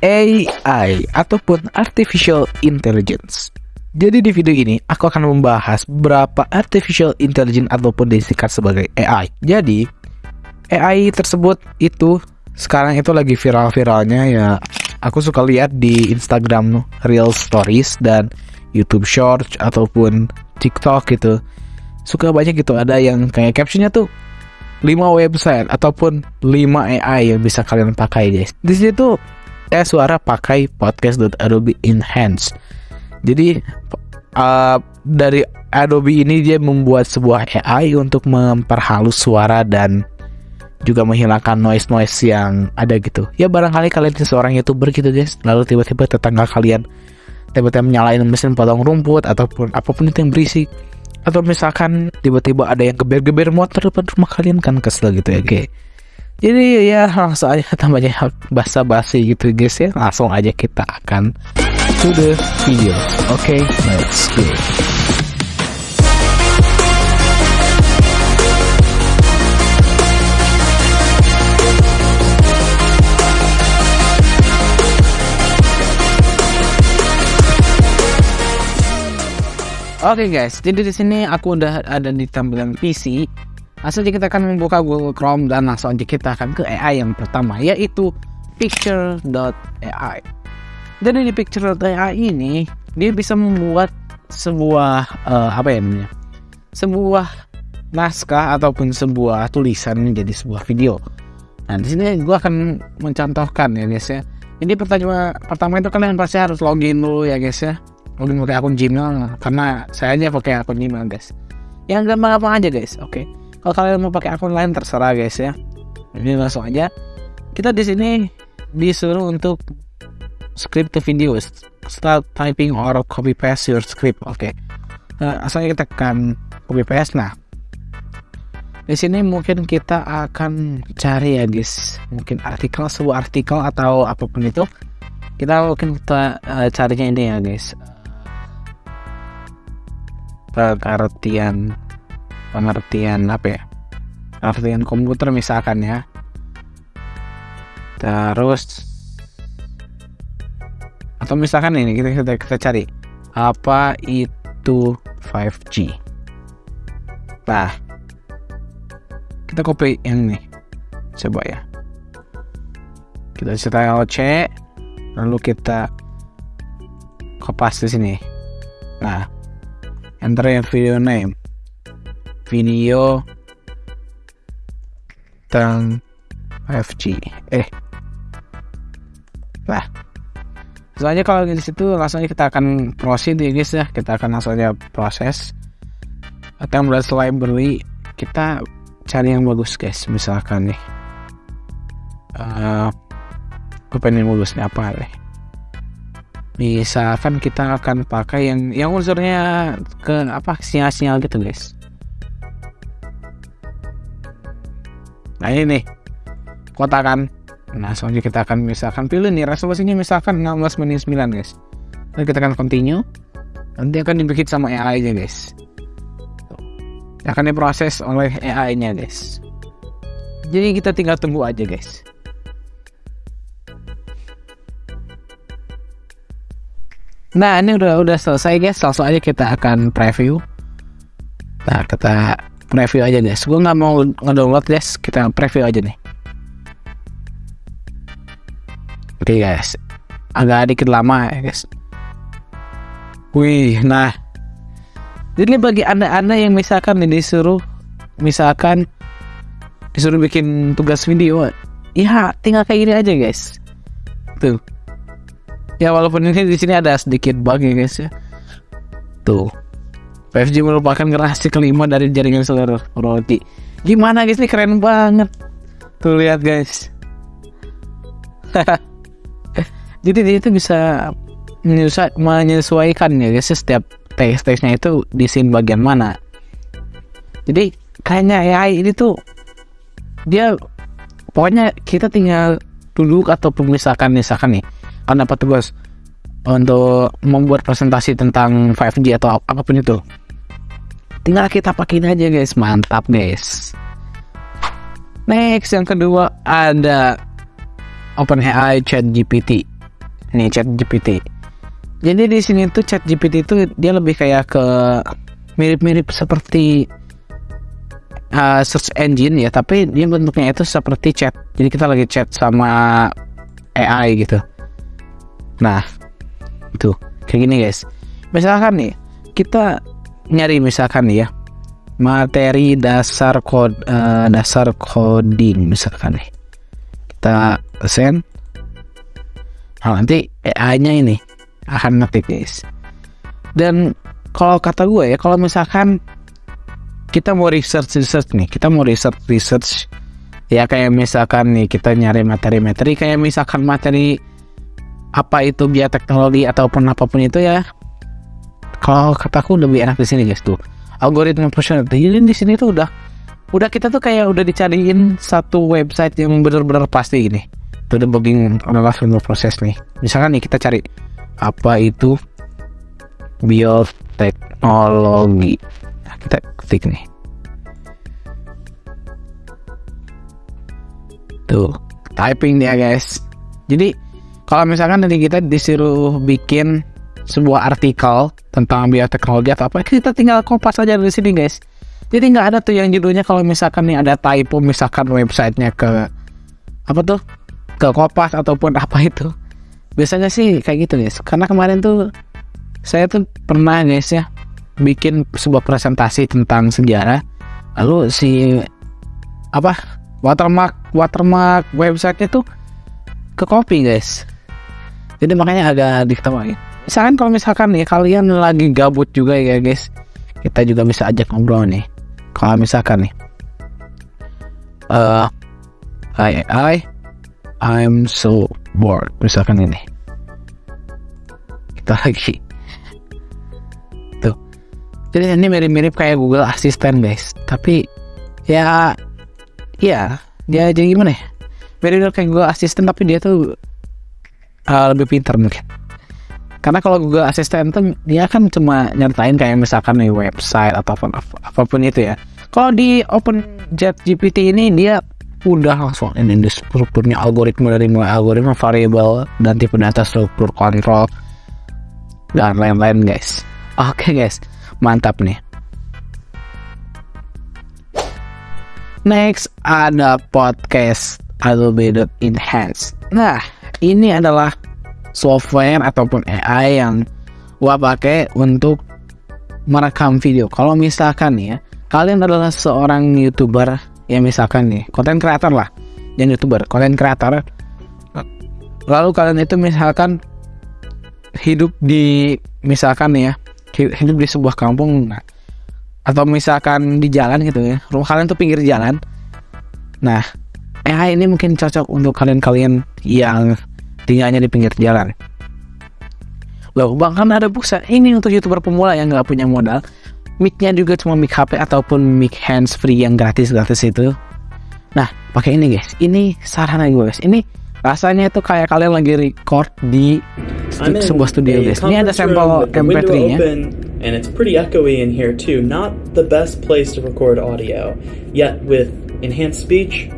AI ataupun Artificial Intelligence. Jadi di video ini aku akan membahas berapa Artificial Intelligence ataupun disingkat sebagai AI. Jadi AI tersebut itu sekarang itu lagi viral-viralnya ya. Aku suka lihat di Instagram Real Stories dan YouTube Shorts ataupun TikTok gitu. Suka banyak gitu ada yang kayak captionnya tuh 5 website ataupun 5 AI yang bisa kalian pakai guys. Di situ tes suara pakai podcast.adobe enhance. Jadi uh, dari Adobe ini dia membuat sebuah AI untuk memperhalus suara dan juga menghilangkan noise-noise yang ada gitu. Ya barangkali kalian seorang youtuber gitu guys, lalu tiba-tiba tetangga kalian tiba-tiba menyalain mesin potong rumput ataupun apa pun itu yang berisik atau misalkan tiba-tiba ada yang geber-geber motor depan rumah kalian kan kesel gitu ya guys. Jadi ya langsung aja tambahnya basa-basi gitu guys ya langsung aja kita akan to the video. Oke, okay, let's go. Oke okay guys, jadi di sini aku udah ada di tampilan PC. Langsung aja kita akan membuka Google Chrome dan langsung aja kita akan ke AI yang pertama yaitu picture.ai. Dan di picture.ai ini dia bisa membuat sebuah uh, apa ya namanya? Sebuah naskah ataupun sebuah tulisan menjadi sebuah video. Nah, di sini gue akan mencontohkan ya guys ya. Ini pertanyaan pertama itu kalian pasti harus login dulu ya guys ya login pakai akun Gmail karena saya aja pakai akun Gmail guys yang gampang apa aja guys oke okay. Kalau kalian mau pakai akun lain terserah guys ya. Ini langsung aja. Kita di sini disuruh untuk script the video. Start typing or copy paste your script oke. Okay. nah, asalnya kita tekan copy paste nah. Di sini mungkin kita akan cari ya guys. Mungkin artikel sebuah artikel atau apa pun itu. Kita mungkin kita uh, carinya ini ya guys. Pengertian pengertian apa ya? Pengertian komputer misalkan ya. Terus atau misalkan ini kita kita, kita cari apa itu 5G nah kita copy yang ini. Coba ya. Kita setel C lalu kita kopas di sini. Nah enter yang video name video tentang 5G eh. Lah. Soalnya kalau di situ langsung kita akan proceed ya guys ya. Kita akan langsung aja proses. Akan beras library kita cari yang bagus guys misalkan nih. Uh, gue pengen bagusnya apa nih? Misalkan kita akan pakai yang yang unsurnya ke apa sinyal-sinyal gitu guys nah ini nih. Kota kan? Nah selanjutnya kita akan misalkan pilih nih resolusinya misalkan 16 menit 9 guys. Lalu kita akan continue. Nanti akan dibikin sama AI nya guys. Akan diproses oleh AI nya guys. Jadi kita tinggal tunggu aja guys. Nah ini udah udah selesai guys, langsung aja kita akan preview. Nah kita preview aja guys. Gue nggak mau ngedownload guys, kita preview aja nih. Oke okay, guys, agak dikit lama ya guys. Wih, nah jadi bagi anda-anda yang misalkan ini disuruh, misalkan disuruh bikin tugas video, ya tinggal kayak gini aja guys. Tuh, ya walaupun ini di sini ada sedikit bug ya guys ya tuh 5G merupakan generasi kelima dari jaringan seluruh roti. Gimana guys? Ini keren banget. Tuh lihat guys. Jadi dia itu bisa menyesuaikan ya guys setiap teks-teksnya itu di scene bagian mana. Jadi kayaknya AI ini tuh dia pokoknya kita tinggal duduk atau misalkan misalkan nih kan dapat tugas untuk membuat presentasi tentang 5G atau apa pun itu tinggal kita pakai aja guys mantap guys next yang kedua ada OpenAI Chat GPT Ini chat GPT. Jadi di sini tuh chat GPT itu dia lebih kayak ke mirip-mirip seperti uh, search engine ya, tapi dia bentuknya itu seperti chat. Jadi kita lagi chat sama AI gitu. Nah, itu kayak gini guys. Misalkan nih, kita nyari misalkan ya materi dasar kod uh, dasar coding misalkan nih. Kita send nah nanti AI-nya ini akan ngetik guys. Dan kalau kata gue ya kalau misalkan kita mau research research nih kita mau research research ya kayak misalkan nih kita nyari materi-materi kayak misalkan materi apa itu bioteknologi ataupun apa pun itu ya kalau kataku lebih enak di sini guys tuh. Algoritma personality jadi di sini tuh udah udah kita tuh kayak udah dicariin satu website yang benar-benar pasti gini. Itu udah udah langsung proses nih. Misalkan nih kita cari apa itu bioteknologi. Nah, kita klik nih. Tuh typing dia guys. Jadi kalau misalkan nanti kita disuruh bikin sebuah artikel tentang bioteknologi atau apa kita tinggal kopas aja dari sini guys. Jadi nggak ada tuh yang judulnya kalau misalkan nih ada typo misalkan websitenya ke apa tuh ke kopas ataupun apa itu. Biasanya sih kayak gitu guys. Karena kemarin tuh saya tuh pernah guys ya bikin sebuah presentasi tentang sejarah. Lalu si apa watermark watermark websitenya tuh ke copy guys. Jadi makanya agak diketawain misalkan kalau misalkan nih kalian lagi gabut juga ya guys. Kita juga bisa ajak ngobrol nih. Kalau misalkan nih uh, I I I'm so bored. Misalkan ini. Kita lagi. Tuh. Jadi ini mirip-mirip kayak Google Assistant guys. Tapi ya ya dia jadi gimana ya? Mirip kayak Google Assistant tapi dia tuh uh, lebih pintar mungkin karena kalau Google Assistant tuh dia kan cuma nyertain kayak misalkan nih website atau apa pun, apa pun itu ya. Kalau di Open Jet GPT ini dia udah langsung ini strukturnya algoritma dari mulai algoritma variable dan tipe data struktur kontrol dan lain-lain guys. Oke okay, guys. Mantap nih. Next ada podcast Adobe Enhance. Nah ini adalah software ataupun AI yang gua pakai untuk merekam video. Kalau misalkan nih ya, kalian adalah seorang youtuber ya misalkan nih, konten kreator lah, yang youtuber, konten kreator. Lalu kalian itu misalkan hidup di misalkan nih ya, hidup di sebuah kampung, nah, atau misalkan di jalan gitu ya, rumah kalian tuh pinggir jalan. Nah, AI ini mungkin cocok untuk kalian-kalian yang tinggalnya di pinggir jalan. Loh, bahkan ada busa ini untuk youtuber pemula yang nggak punya modal. Mic-nya juga cuma mic HP ataupun mic hands free yang gratis-gratis itu. Nah, pakai ini guys. Ini saran gue guys. Ini rasanya itu kayak kalian lagi record di stu sebuah studio guys. Ini ada sampel MP3-nya. And it's pretty echoey in here too. Not the best place to record audio. Yet with enhanced speech,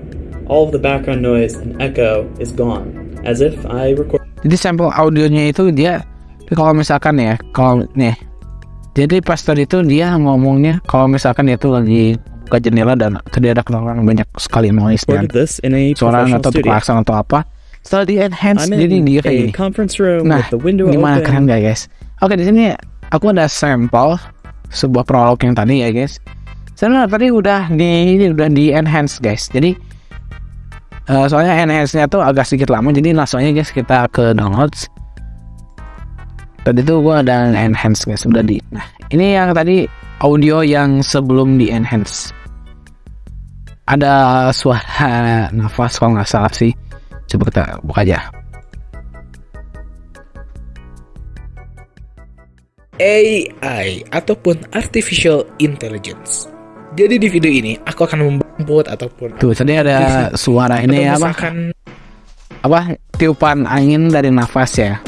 all of the background noise and echo is gone as if I record. Jadi sampel audionya itu dia kalau misalkan ya, kalau nih. Jadi pas tadi itu dia ngomongnya kalau misalkan dia tuh lagi buka jendela dan tadi ada kedengaran banyak sekali noise dan suara atau klakson atau apa. Setelah di enhance jadi dia kayak gini. Nah, gimana open. keren gak guys? Oke di sini aku ada sampel sebuah prolog yang tadi ya guys. Sebenarnya tadi udah di ini udah di enhance guys. Jadi uh, soalnya enhance-nya tuh agak sedikit lama jadi langsung aja guys kita ke downloads. Tadi tuh gua ada enhance guys sudah di nah ini yang tadi audio yang sebelum di enhance. Ada suara nafas kalau nggak salah sih. Coba kita buka aja. AI ataupun artificial intelligence jadi di video ini aku akan membuat ataupun tuh tadi ada suara ini apa? apa? Tiupan angin dari nafas ya.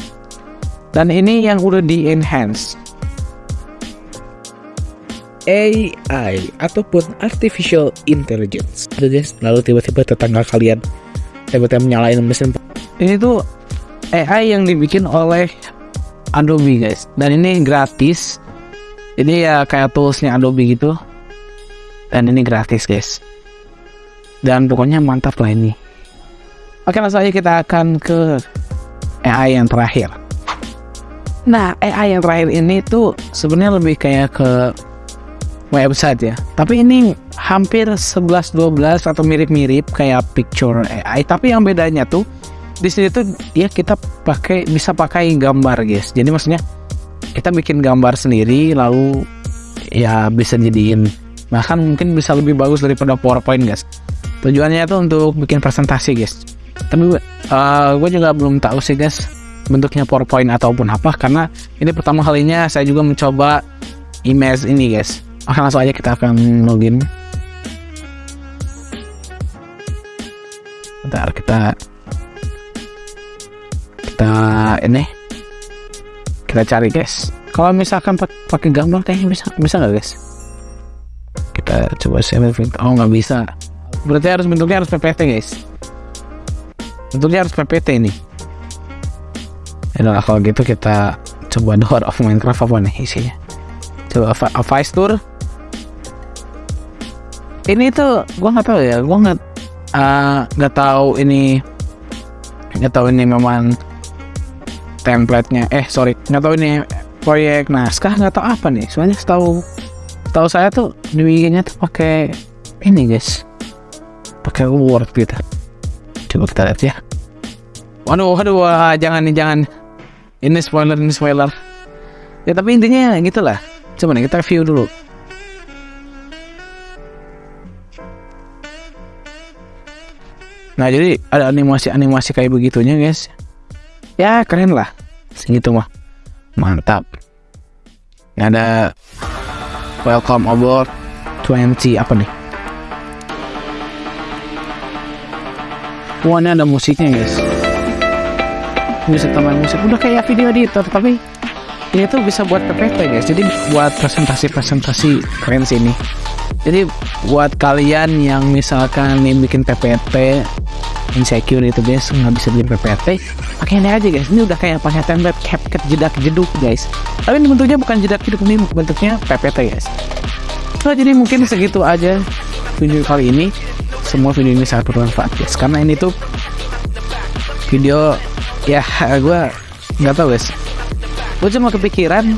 Dan ini yang udah di enhance AI ataupun artificial intelligence. Jadi lalu tiba-tiba tetangga kalian tiba-tiba menyalain mesin. Ini tuh AI yang dibikin oleh Adobe guys. Dan ini gratis. Ini ya kayak toolsnya Adobe gitu dan ini gratis guys. Dan pokoknya mantap lah ini. Oke langsung aja kita akan ke AI yang terakhir. Nah AI yang terakhir ini tuh sebenarnya lebih kayak ke website ya. Tapi ini hampir 11-12 atau mirip-mirip kayak picture AI tapi yang bedanya tuh di sini tuh ya kita pakai bisa pakai gambar guys. Jadi maksudnya kita bikin gambar sendiri lalu ya bisa jadiin bahkan mungkin bisa lebih bagus daripada PowerPoint guys. Tujuannya itu untuk bikin presentasi guys. Tapi uh, gue juga belum tahu sih guys bentuknya PowerPoint ataupun apa karena ini pertama kalinya saya juga mencoba image ini guys. Oke langsung aja kita akan login. Bentar kita kita ini kita cari guys. Kalau misalkan pakai gambar kayaknya bisa bisa nggak guys kita coba save oh nggak bisa. Berarti harus bentuknya harus PPT guys. Bentuknya harus PPT ini. Ya kalau gitu kita coba door of Minecraft apa nih isinya? Coba Vice Tour. Ini tuh gua nggak tahu ya. Gua nggak ah, nggak uh, tahu ini nggak tahu ini memang template-nya. Eh sorry. Nggak tahu ini proyek naskah nggak tahu apa nih. Soalnya setahu tahu saya tuh bikinnya tuh pakai ini guys. Pakai word gitu. Coba kita lihat ya. Waduh waduh wah, jangan nih jangan. Ini spoiler ini spoiler. Ya tapi intinya gitulah. Coba nih kita view dulu. Nah jadi ada animasi-animasi kayak begitunya guys. Ya keren lah. Segitu mah. Mantap. Ada welcome aboard 20 apa nih? Wah ini ada musiknya guys. Bisa tambahin musik. Udah kayak video editor tapi ini tuh bisa buat PPT guys. Jadi buat presentasi-presentasi keren sih ini. Jadi buat kalian yang misalkan nih bikin PPT insecure itu guys. Nggak bisa bikin PPT pakai ini aja guys. Ini udah kayak pakai template CapCut jedak jeduk guys. Tapi ini bentuknya bukan jedak jeduk. Ini bentuknya PPT guys. So jadi mungkin segitu aja video kali ini. Semua video ini sangat bermanfaat guys. Karena ini tuh video ya gue nggak tahu guys. Gue cuma kepikiran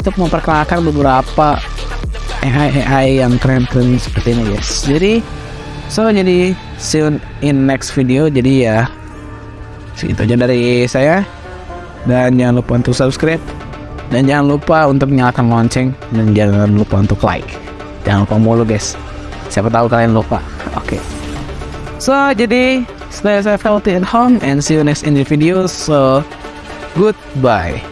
untuk memperkenalkan beberapa AI AI yang keren-keren seperti ini guys. Jadi so jadi see you in next video. Jadi ya segitu aja dari saya. Dan jangan lupa untuk subscribe. Dan jangan lupa untuk menyalakan lonceng. Dan jangan lupa untuk like. Jangan lupa mulu guys. Siapa tahu kalian lupa. Oke. Okay. so jadi stay safe healthy at home. And see you next in the video. So goodbye